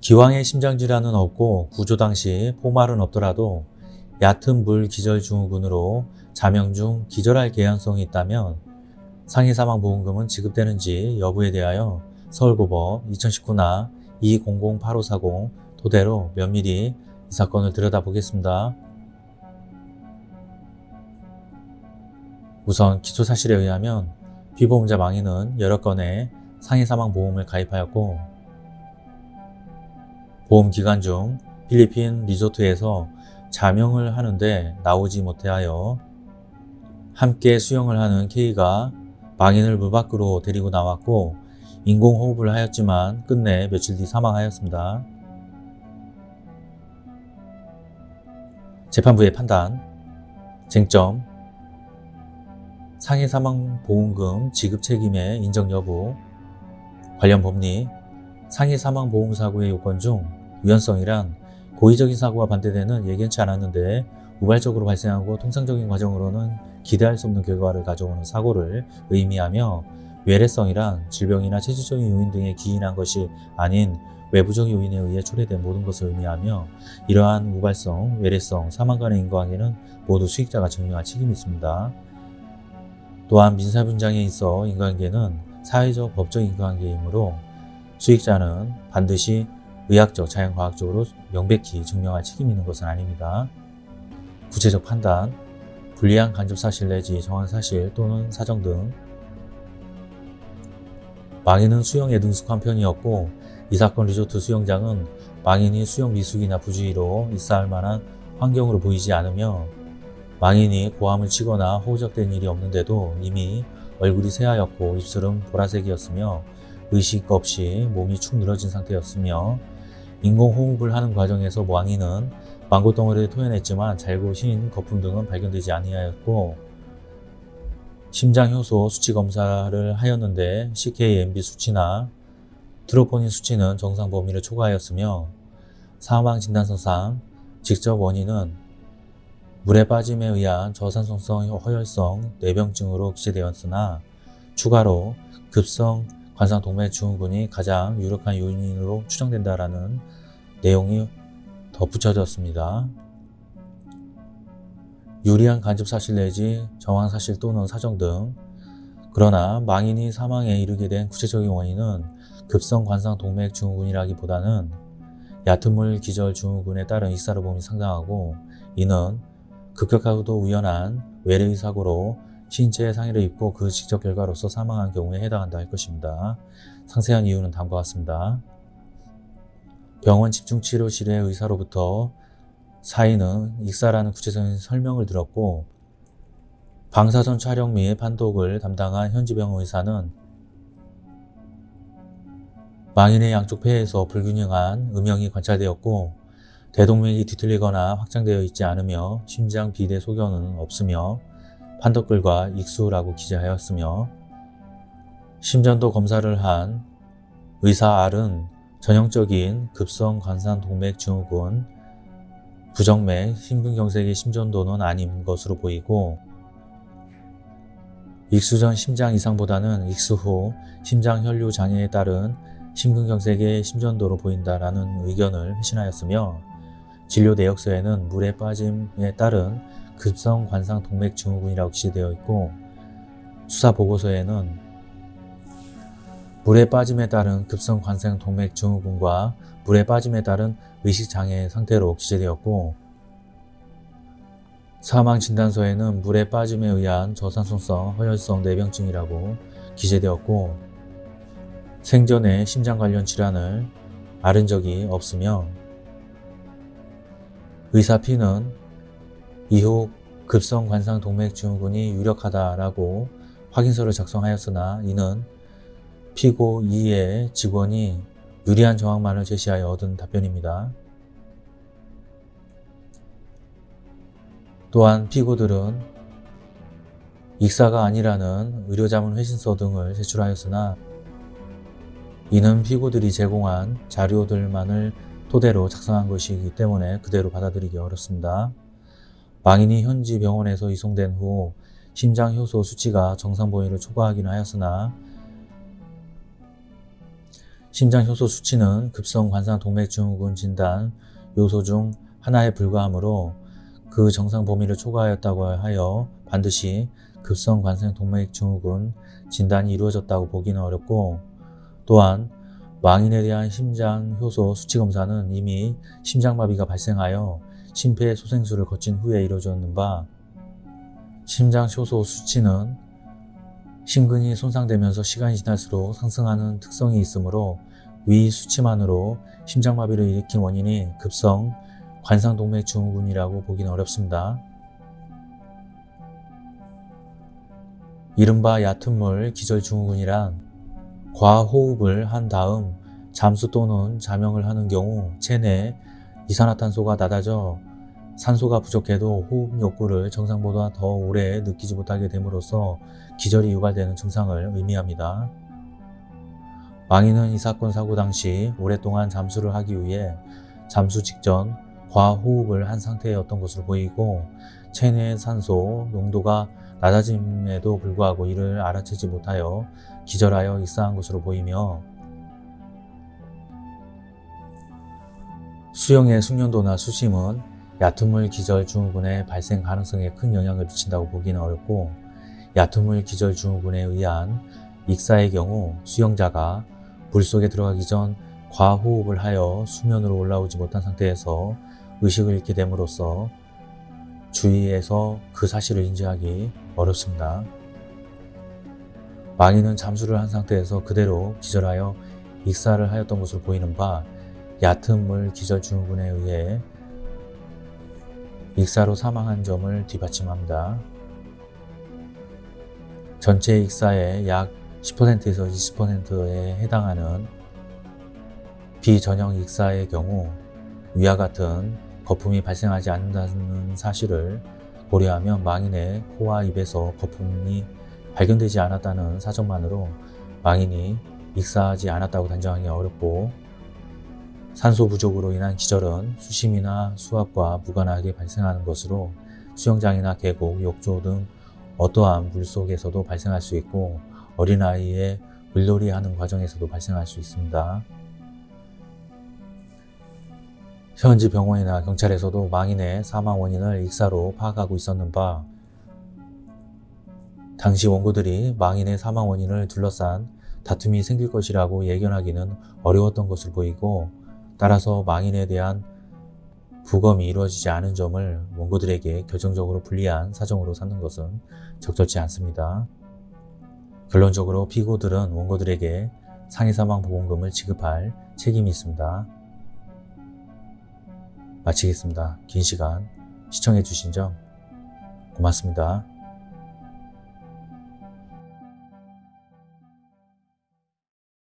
기왕의 심장질환은 없고 구조 당시 포말은 없더라도 얕은 물 기절 증후군으로 자명 중 기절할 개연성이 있다면 상해 사망 보험금은 지급되는지 여부에 대하여 서울고법 2019나 2008540 토대로 면밀히 이 사건을 들여다보겠습니다. 우선 기초 사실에 의하면 피보험자 망인은 여러 건의 상해 사망보험을 가입하였고 보험 기간 중 필리핀 리조트에서 자명을 하는데 나오지 못하여 함께 수영을 하는 K가 망인을 물 밖으로 데리고 나왔고 인공호흡을 하였지만 끝내 며칠 뒤 사망하였습니다. 재판부의 판단 쟁점 상해 사망 보험금 지급 책임의 인정 여부 관련 법리 상해 사망 보험 사고의 요건 중 유연성이란 고의적인 사고와 반대되는 예견치 않았는데 우발적으로 발생하고 통상적인 과정으로는 기대할 수 없는 결과를 가져오는 사고를 의미하며 외래성이란 질병이나 체질적인 요인 등에 기인한 것이 아닌 외부적 요인에 의해 초래된 모든 것을 의미하며 이러한 우발성, 외래성, 사망 간의 인과관계는 모두 수익자가 증명할 책임이 있습니다. 또한 민사분장에 있어 인과관계는 사회적, 법적 인과관계이므로 수익자는 반드시 의학적, 자연과학적으로 명백히 증명할 책임이 있는 것은 아닙니다. 구체적 판단, 불리한 간접사실 내지 정황사실 또는 사정 등 망인은 수영에 능숙한 편이었고 이 사건 리조트 수영장은 망인이 수영 미숙이나 부주의로 있어할 만한 환경으로 보이지 않으며 망인이 고함을 치거나 호적된 일이 없는데도 이미 얼굴이 새하였고 입술은 보라색이었으며 의식 없이 몸이 축 늘어진 상태였으며 인공호흡을 하는 과정에서 망인은 망고 덩어리를 토해냈지만 잘고 흰 거품 등은 발견되지 아니하였고 심장효소 수치 검사를 하였는데 CKMB 수치나 트로포닌 수치는 정상 범위를 초과하였으며 사망 진단서상 직접 원인은 물에 빠짐에 의한 저산소성 허혈성 뇌병증으로 기재되었으나 추가로 급성 관상동맥 증후군이 가장 유력한 요인으로 추정된다라는 내용이 덧붙여졌습니다. 유리한 간접사실 내지 정황사실 또는 사정 등 그러나 망인이 사망에 이르게 된 구체적인 원인은 급성 관상 동맥 증후군이라기보다는 얕은 물 기절 증후군에 따른 익사로 봄이 상당하고 이는 급격하고도 우연한 외래의 사고로 신체에 상해를 입고 그 직접 결과로서 사망한 경우에 해당한다 할 것입니다. 상세한 이유는 다음과 같습니다. 병원 집중치료실의 의사로부터 사인은 익사라는 구체적인 설명을 들었고 방사선 촬영 및 판독을 담당한 현지병원 의사는 망인의 양쪽 폐에서 불균형한 음영이 관찰되었고 대동맥이 뒤틀리거나 확장되어 있지 않으며 심장 비대 소견은 없으며 판독글과 익수라고 기재하였으며 심전도 검사를 한 의사 R은 전형적인 급성 관상 동맥 증후군 부정맥, 심근경색의 심전도는 아닌 것으로 보이고 익수 전 심장 이상보다는 익수 후 심장 혈류 장애에 따른 심근경색의 심전도로 보인다라는 의견을 회신하였으며 진료 내역서에는 물에 빠짐에 따른 급성 관상 동맥 증후군이라고 기재되어 있고 수사 보고서에는 물에 빠짐에 따른 급성 관상 동맥 증후군과 물에 빠짐에 따른 의식장애 상태로 기재되었고 사망 진단서에는 물에 빠짐에 의한 저산소성 허혈성 뇌병증이라고 기재되었고 생전에 심장 관련 질환을 앓은 적이 없으며 의사 P는 이후 급성 관상 동맥 증후군이 유력하다라고 확인서를 작성하였으나 이는 피고 2의 직원이 유리한 정황만을 제시하여 얻은 답변입니다. 또한 피고들은 익사가 아니라는 의료자문 회신서 등을 제출하였으나 이는 피고들이 제공한 자료들만을 토대로 작성한 것이기 때문에 그대로 받아들이기 어렵습니다. 망인이 현지 병원에서 이송된 후 심장 효소 수치가 정상 범위를 초과하기는 하였으나 심장 효소 수치는 급성 관상 동맥 증후군 진단 요소 중 하나에 불과하므로 그 정상 범위를 초과하였다고 하여 반드시 급성 관상 동맥 증후군 진단이 이루어졌다고 보기는 어렵고 또한 망인에 대한 심장 효소 수치 검사는 이미 심장마비가 발생하여 심폐소생술을 거친 후에 이루어졌는 바 심장 효소 수치는 심근이 손상되면서 시간이 지날수록 상승하는 특성이 있으므로 위 수치만으로 심장마비를 일으킨 원인이 급성 관상동맥 증후군이라고 보기는 어렵습니다. 이른바 얕은 물 기절증후군이란 과호흡을 한 다음 잠수 또는 자명을 하는 경우 체내 이산화탄소가 낮아져 산소가 부족해도 호흡 욕구를 정상보다 더 오래 느끼지 못하게 됨으로써 기절이 유발되는 증상을 의미합니다. 망인은 이 사건 사고 당시 오랫동안 잠수를 하기 위해 잠수 직전 과호흡을 한 상태였던 것으로 보이고 체내 산소 농도가 낮아짐에도 불구하고 이를 알아채지 못하여 기절하여 익사한 것으로 보이며 수영의 숙련도나 수심은 얕은 물 기절 증후군의 발생 가능성에 큰 영향을 미친다고 보기는 어렵고 얕은 물 기절 증후군에 의한 익사의 경우 수영자가 물 속에 들어가기 전 과호흡을 하여 수면으로 올라오지 못한 상태에서 의식을 잃게 됨으로써 주위에서 그 사실을 인지하기 어렵습니다. 망인은 잠수를 한 상태에서 그대로 기절하여 익사를 하였던 것으로 보이는 바 얕은 물 기절 증후군에 의해 익사로 사망한 점을 뒷받침합니다. 전체 익사의 약 10%에서 20%에 해당하는 비전형 익사의 경우 위와 같은 거품이 발생하지 않는다는 사실을 고려하면 망인의 코와 입에서 거품이 발견되지 않았다는 사정만으로 망인이 익사하지 않았다고 단정하기 어렵고 산소 부족으로 인한 기절은 수심이나 수압과 무관하게 발생하는 것으로 수영장이나 계곡, 욕조 등 어떠한 물속에서도 발생할 수 있고 어린아이의 물놀이 하는 과정에서도 발생할 수 있습니다. 현지 병원이나 경찰에서도 망인의 사망 원인을 익사로 파악하고 있었는 바 당시 원고들이 망인의 사망 원인을 둘러싼 다툼이 생길 것이라고 예견하기는 어려웠던 것으로 보이고 따라서 망인에 대한 부검이 이루어지지 않은 점을 원고들에게 결정적으로 불리한 사정으로 삼는 것은 적절치 않습니다. 결론적으로 피고들은 원고들에게 상해사망 보험금을 지급할 책임이 있습니다. 마치겠습니다. 긴 시간 시청해 주신 점 고맙습니다.